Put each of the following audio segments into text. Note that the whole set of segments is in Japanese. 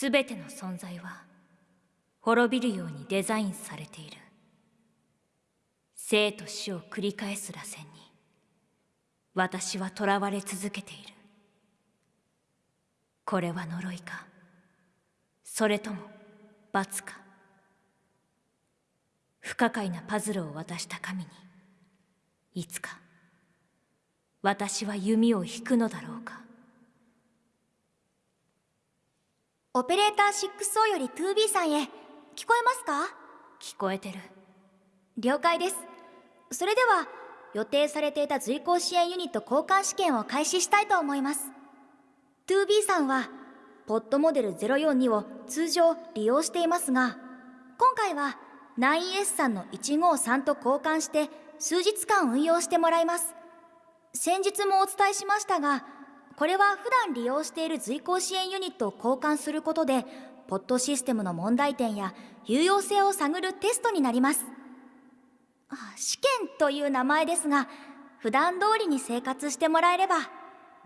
すべての存在は滅びるようにデザインされている。生と死を繰り返す螺旋に私は囚われ続けている。これは呪いか？それとも罰か？不可解なパズルを渡した神にいつか私は弓を引くのだろうか？オペレーター 6O より 2B さんへ。聞こえますか？聞こえてる。了解です。それでは予定されていた随行支援ユニット交換試験を開始したいと思います。2B さんはポッドモデル042を通常利用していますが今回は 9S さんの153と交換して数日間運用してもらいます。先日もお伝えしましたがこれは普段利用している随行支援ユニットを交換することでポッドシステムの問題点や有用性を探るテストになります。試験という名前ですが普段通りに生活してもらえれば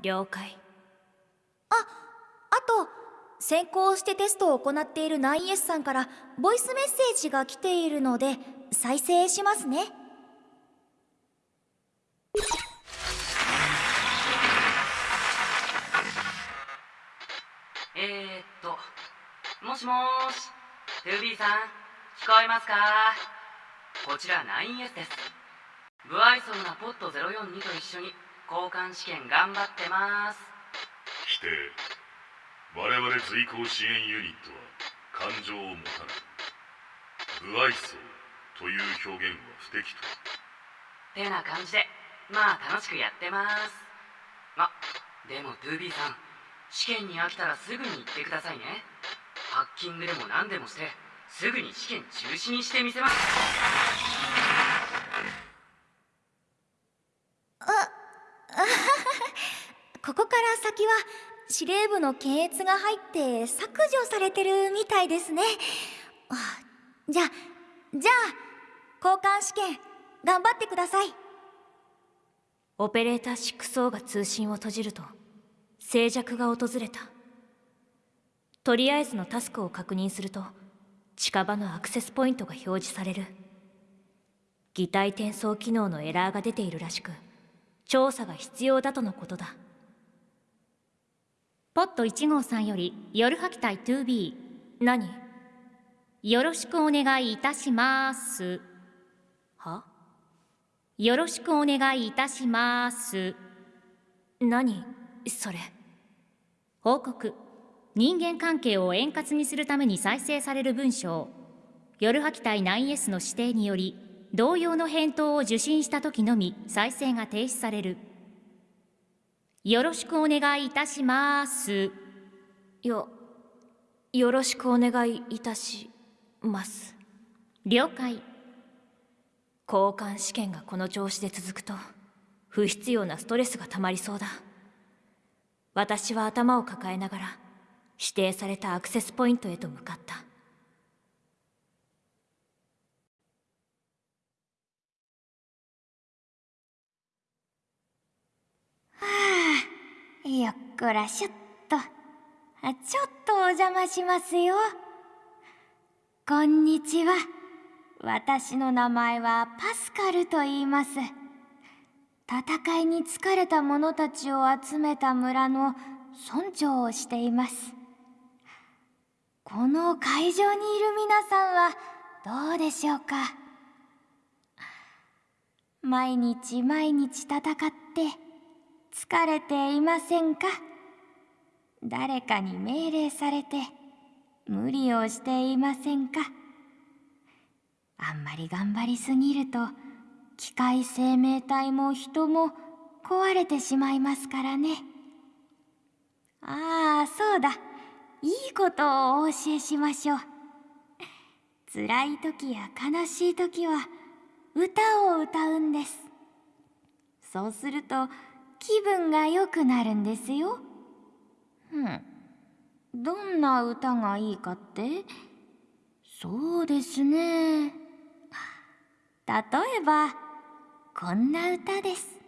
了解。ああと先行してテストを行っている 9S さんからボイスメッセージが来ているので再生しますね。しもーし 2B さん聞こえますか？こちら 9S です。不愛想なポット042と一緒に交換試験頑張ってます。否定我々随行支援ユニットは感情を持たない。不愛想という表現は不適当。てな感じでまあ楽しくやってます。あでも 2B さん試験に飽きたらすぐに言ってくださいねハッキングでも何でもしてすぐに試験中止にしてみせます。ここから先は司令部の検閲が入って削除されてるみたいですね。じゃじゃあ交換試験頑張ってください。オペレーター 6O が通信を閉じると静寂が訪れたとりあえずのタスクを確認すると近場のアクセスポイントが表示される。擬態転送機能のエラーが出ているらしく調査が必要だとのことだ。ポット1号さんより夜吐き隊 2B 何？よろしくお願いいたします。は？よろしくお願いいたします。何？それ。報告人間関係を円滑にするために再生される文章夜吐き隊 9S の指定により同様の返答を受信した時のみ再生が停止される。よろしくお願いいたします。よよろしくお願いいたします。了解。交換試験がこの調子で続くと不必要なストレスがたまりそうだ。私は頭を抱えながら指定されたアクセスポイントへと向かった。はあよっこらしょっとちょっとお邪魔しますよ。こんにちは。私の名前はパスカルと言います。戦いに疲れた者たちを集めた村の村長をしています。この会場にいる皆さんはどうでしょうか？毎日毎日戦って疲れていませんか？誰かに命令されて無理をしていませんか？あんまり頑張りすぎると機械生命体も人も壊れてしまいますからね。ああそうだ。いいことをお教えしましょう。辛い時や悲しい時は歌を歌うんです。そうすると気分が良くなるんですよ。うん。どんな歌がいいかって？そうですね。例えばこんな歌です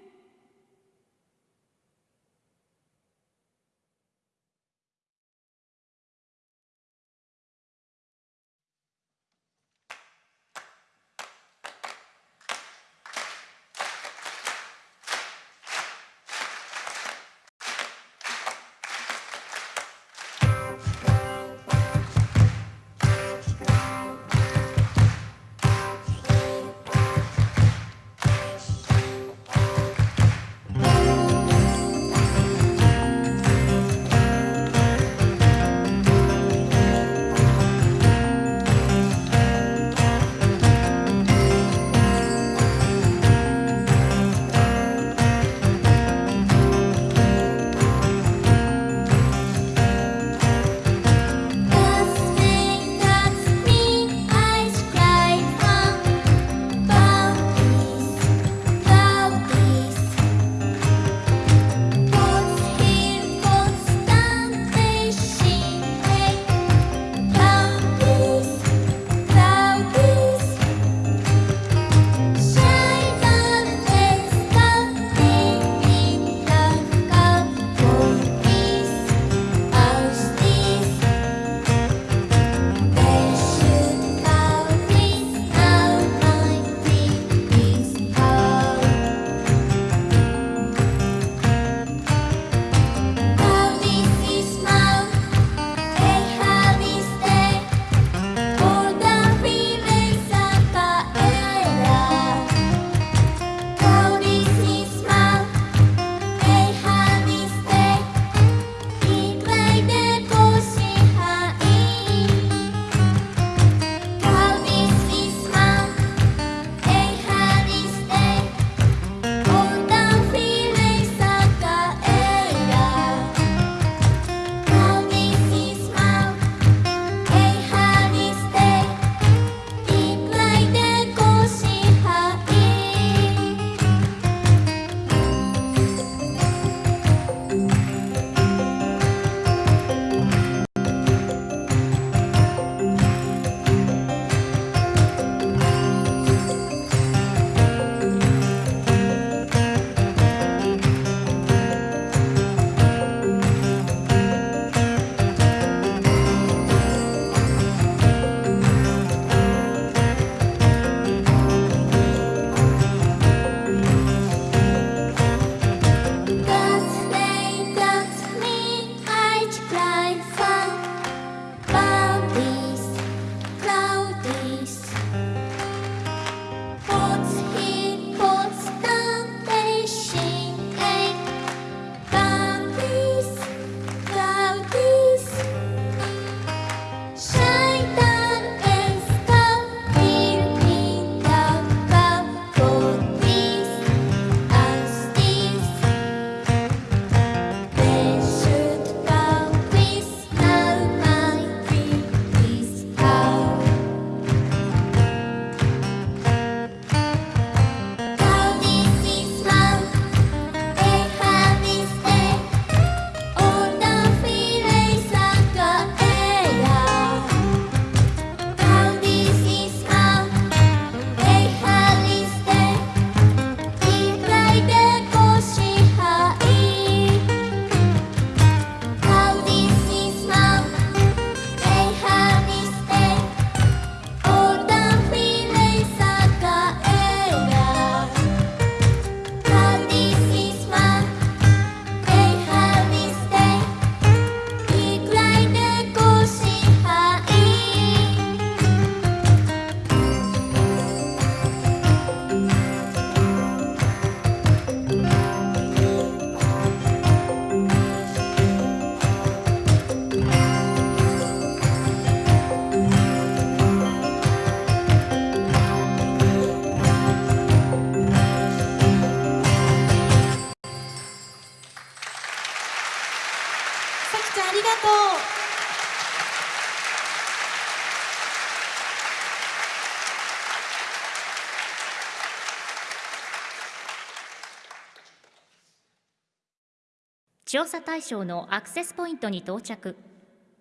調査対象のアクセスポイントに到着。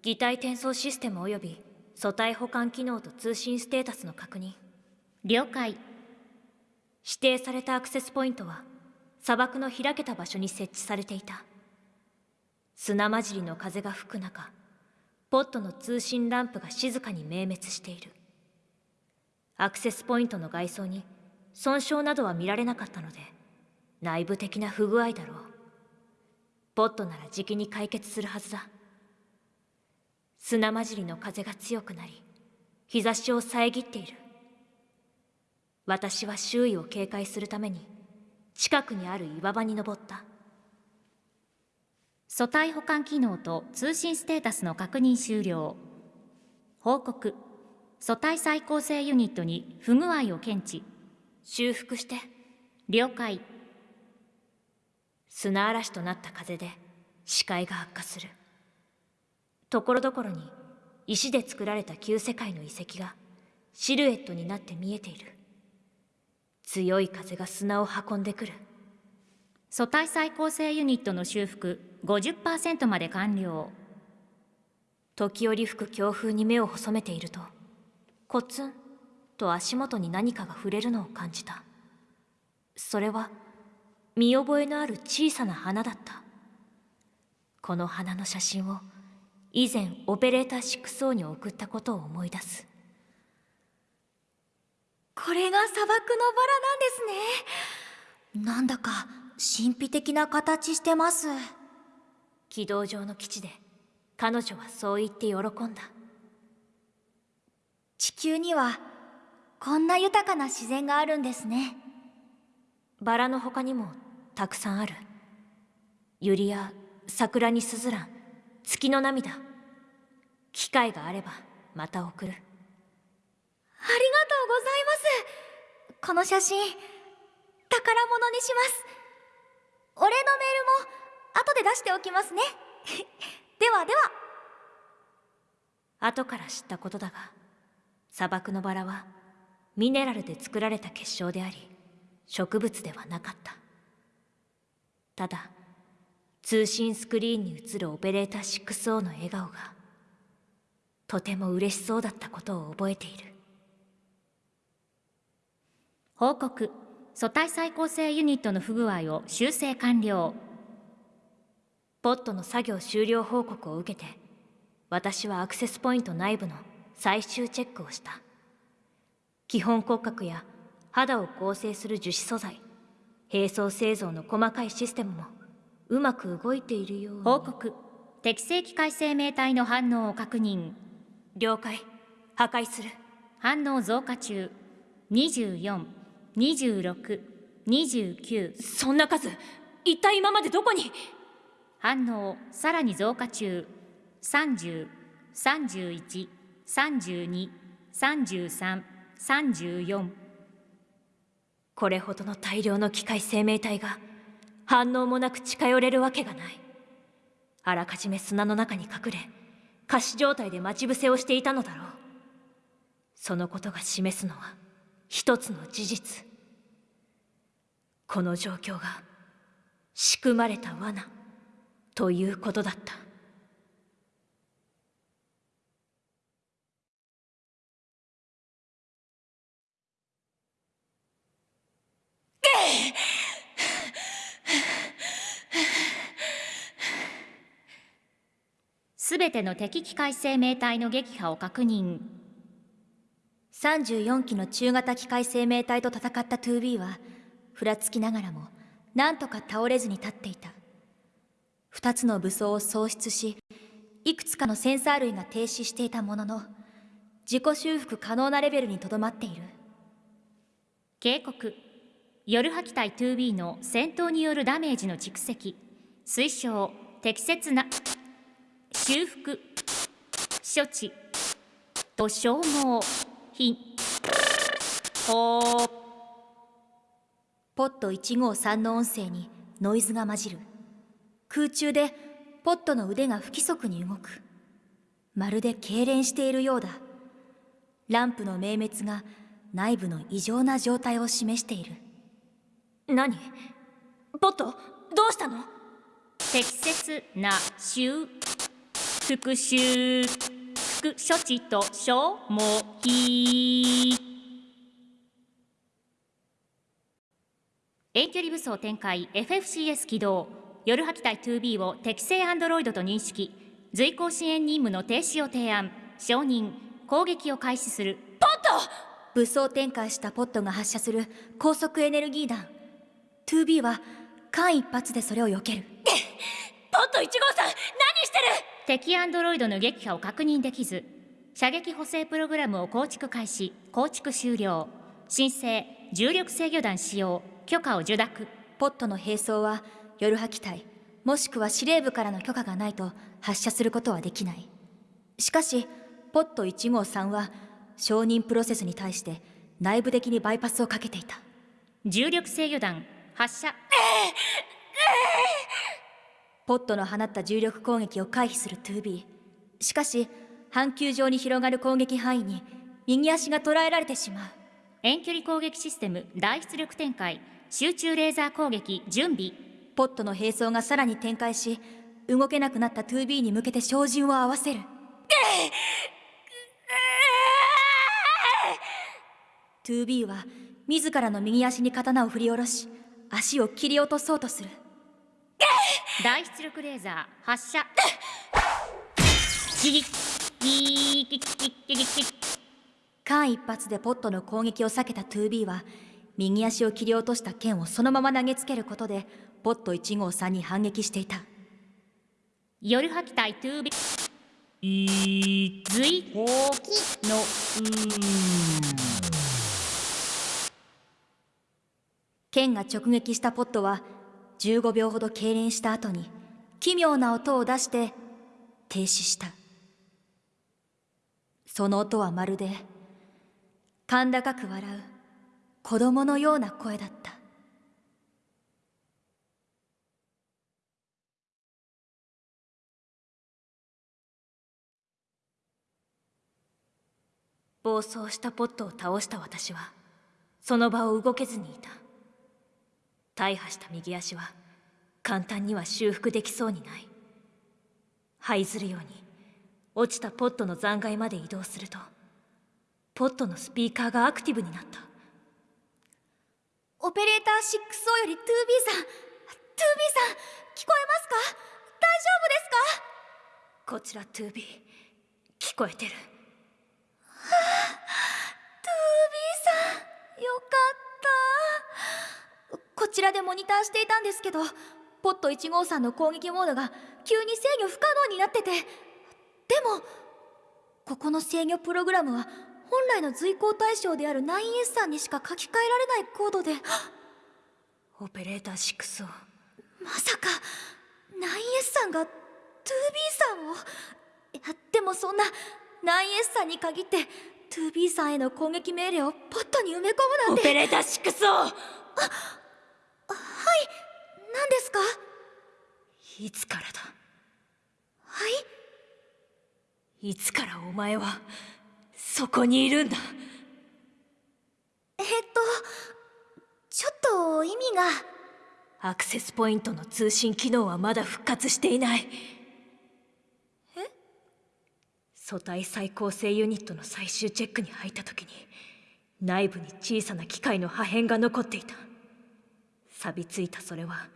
擬態転送システム及び素体保管機能と通信ステータスの確認。了解。指定されたアクセスポイントは砂漠の開けた場所に設置されていた。砂混じりの風が吹く中ポットの通信ランプが静かに明滅している。アクセスポイントの外装に損傷などは見られなかったので内部的な不具合だろうポットならじきに解決するはずだ。砂混じりの風が強くなり日差しを遮っている。私は周囲を警戒するために近くにある岩場に登った。素体保管機能と通信ステータスの確認終了。報告。素体再構成ユニットに不具合を検知。修復して。了解砂嵐となった風で視界が悪化する。ところどころに石で作られた旧世界の遺跡がシルエットになって見えている。強い風が砂を運んでくる。素体再構成ユニットの修復50%まで完了。時折吹く強風に目を細めているとコツンと足元に何かが触れるのを感じた。それは見覚えのある小さな花だった。この花の写真を以前オペレーター6王に送ったことを思い出す。これが砂漠のバラなんですね。なんだか神秘的な形してます。軌道上の基地で彼女はそう言って喜んだ。地球にはこんな豊かな自然があるんですね。バラの他にもたくさんある。ユリや桜にスズラン月の涙。機会があればまた送る。ありがとうございます。この写真宝物にします。お礼のメールも後で出しておきますね。ではでは。後から知ったことだが砂漠のバラはミネラルで作られた結晶であり植物ではなかった。ただ通信スクリーンに映るオペレーター 6O の笑顔がとても嬉しそうだったことを覚えている。報告。素体再構成ユニットの不具合を修正完了。ポットの作業終了報告を受けて私はアクセスポイント内部の最終チェックをした。基本骨格や肌を構成する樹脂素材並走製造の細かいシステムもうまく動いているよう報告。適正機械生命体の反応を確認。了解。破壊する。反応増加中。242629そんな数一体今までどこに？反応さらに増加中。3031323334これほどの大量の機械生命体が反応もなく近寄れるわけがない。あらかじめ砂の中に隠れ仮死状態で待ち伏せをしていたのだろう。そのことが示すのは一つの事実。この状況が仕組まれた罠ということだったすべての敵機械生命体の撃破を確認。34機の中型機械生命体と戦った 2B はふらつきながらもなんとか倒れずに立っていた。2つの武装を喪失しいくつかのセンサー類が停止していたものの自己修復可能なレベルにとどまっている。警告。夜破機体 2B の戦闘によるダメージの蓄積。推奨。適切な。修復。処置。と消耗品。ほポット153の音声にノイズが混じる。空中でポットの腕が不規則に動く。まるで痙攣しているようだ。ランプの明滅が内部の異常な状態を示している。何？ポットどうしたの？適切な収復習副処置と消耗費遠距離武装展開 FFCS 起動夜吐き隊 2B を適正アンドロイドと認識。随行支援任務の停止を提案承認。攻撃を開始する。ポット武装展開したポットが発射する。高速エネルギー弾 2B は間一髪でそれを避ける。ポット1号さん何してる！敵アンドロイドの撃破を確認できず射撃補正プログラムを構築開始構築終了。申請重力制御弾使用許可を受諾。ポットの並走は夜吐き隊もしくは司令部からの許可がないと発射することはできない。しかしポット1号3は承認プロセスに対して内部的にバイパスをかけていた。重力制御弾発射ポットの放った重力攻撃を回避する 2B しかし半球状に広がる攻撃範囲に右足が捉えられてしまう。遠距離攻撃システム大出力展開。集中レーザー攻撃準備。ポットの並走がさらに展開し動けなくなった 2B に向けて照準を合わせる。2B は自らの右足に刀を振り下ろし足を切り落とそうとする大出力レーザー発射。間一髪でポットの攻撃を避けた 2B は右足を切り落とした剣をそのまま投げつけることでポット1号さんに反撃していた夜吐き 2B ずいほきの剣が直撃したポットは15秒ほど痙攣した後に奇妙な音を出して停止した。その音はまるで甲高く笑う子供のような声だった。暴走したポットを倒した私はその場を動けずにいた。大破した右足は簡単には修復できそうにない。這いずるように落ちたポットの残骸まで移動するとポットのスピーカーがアクティブになった。オペレーター 6O より 2B さん 2B さん聞こえますか？大丈夫ですか？こちら 2B 聞こえてる。2B さんよかった。こちらでモニターしていたんですけどポット1号さんの攻撃モードが急に制御不可能になってて。でもここの制御プログラムは本来の随行対象である 9S さんにしか書き換えられないコードで。オペレーター 6O まさか 9S さんが 2B さんを？いやでもそんな 9S さんに限って 2B さんへの攻撃命令をポットに埋め込むなんて。オペレーター 6O はい何ですか？いつからだ？はい？いつからお前はそこにいるんだ？えっとちょっと意味が。アクセスポイントの通信機能はまだ復活していない。え？素体再構成ユニットの最終チェックに入った時に内部に小さな機械の破片が残っていた。錆びついたそれは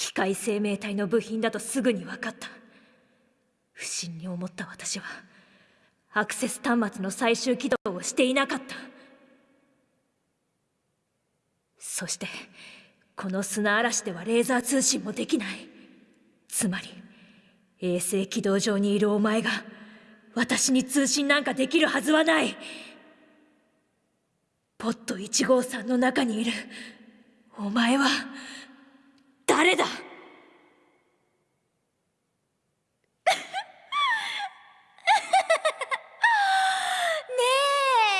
機械生命体の部品だとすぐに分かった。不審に思った私はアクセス端末の最終起動をしていなかった。そしてこの砂嵐ではレーザー通信もできない。つまり衛星軌道上にいるお前が私に通信なんかできるはずはない。ポット1号さんの中にいるお前は誰だ？ね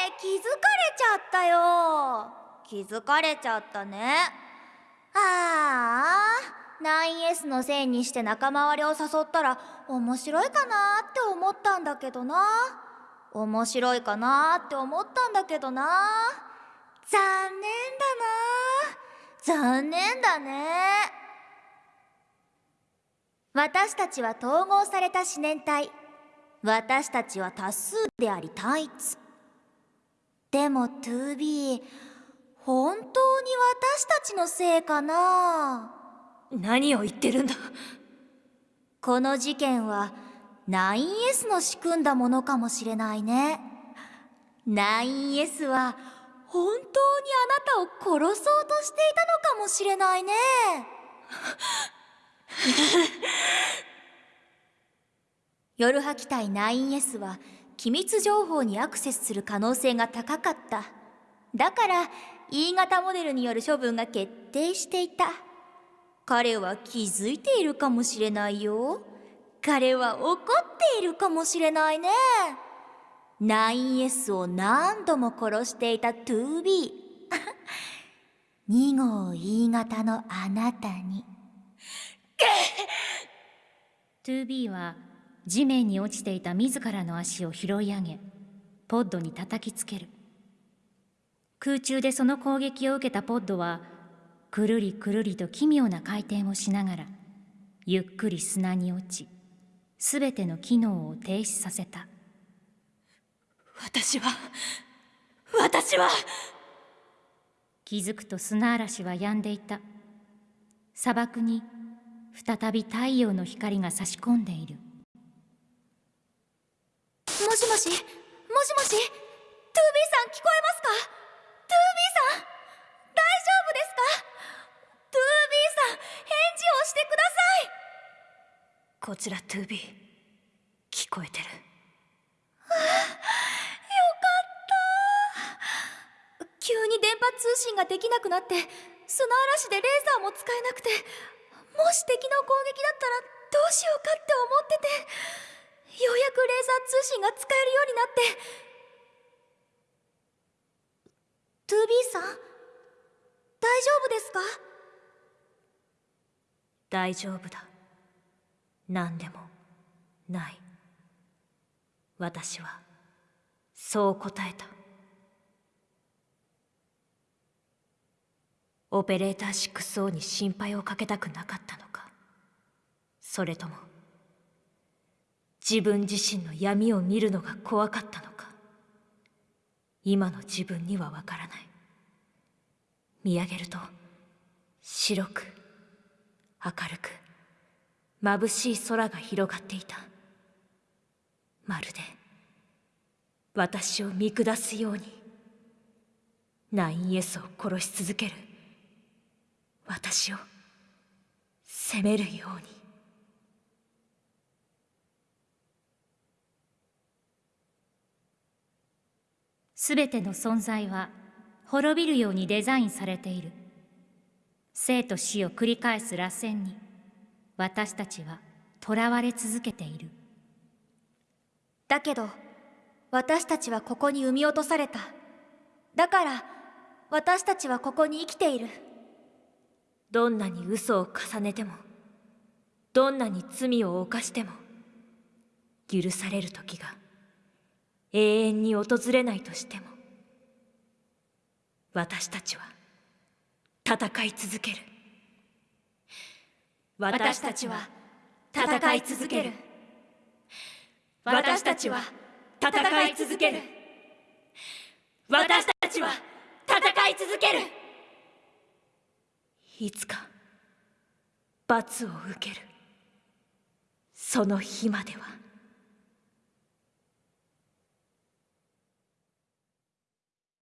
え気づかれちゃったよ。気づかれちゃったね。ああ 9S のせいにして仲間割れを誘ったら面白いかなって思ったんだけどな。面白いかなって思ったんだけどな。残念だな。残念だね。私たちは統合された思念体。私たちは多数であり単一。でも 2B 本当に私たちのせいかな？何を言ってるんだ？この事件は 9S の仕組んだものかもしれないね。9S は本当にあなたを殺そうとしていたのかもしれないね 夜吐き隊 9S は機密情報にアクセスする可能性が高かった。だから E 型モデルによる処分が決定していた。彼は気づいているかもしれないよ。彼は怒っているかもしれないね。9S を何度も殺していた 2B 2 号 E 型のあなたに。2B は地面に落ちていた自らの足を拾い上げポッドに叩きつける。空中でその攻撃を受けたポッドはくるりくるりと奇妙な回転をしながらゆっくり砂に落ちすべての機能を停止させた。私は私は！気づくと砂嵐は止んでいた。砂漠に再び太陽の光が差し込んでいる。もしもしもしもし 2B さん聞こえますか？2B さん大丈夫ですか？2B さん返事をしてください。こちら 2B 聞こえてる。急に電波通信ができなくなって砂嵐でレーザーも使えなくてもし敵の攻撃だったらどうしようかって思っててようやくレーザー通信が使えるようになって。2B さん大丈夫ですか？大丈夫だ。何でもない。私はそう答えた。オペレーター6に心配をかけたくなかったのか？それとも自分自身の闇を見るのが怖かったのか？今の自分にはわからない。見上げると白く明るく眩しい空が広がっていた。まるで私を見下すように。ナイエスを殺し続ける。私を責めるように。すべての存在は滅びるようにデザインされている。生と死を繰り返す螺旋に私たちは囚われ続けている。だけど私たちはここに産み落とされた。だから私たちはここに生きているどんなに嘘を重ねてもどんなに罪を犯しても許される時が永遠に訪れないとしても私たちは戦い続ける。私たちは戦い続ける。私たちは戦い続ける。私たちは戦い続ける。いつか罰を受ける。その日までは。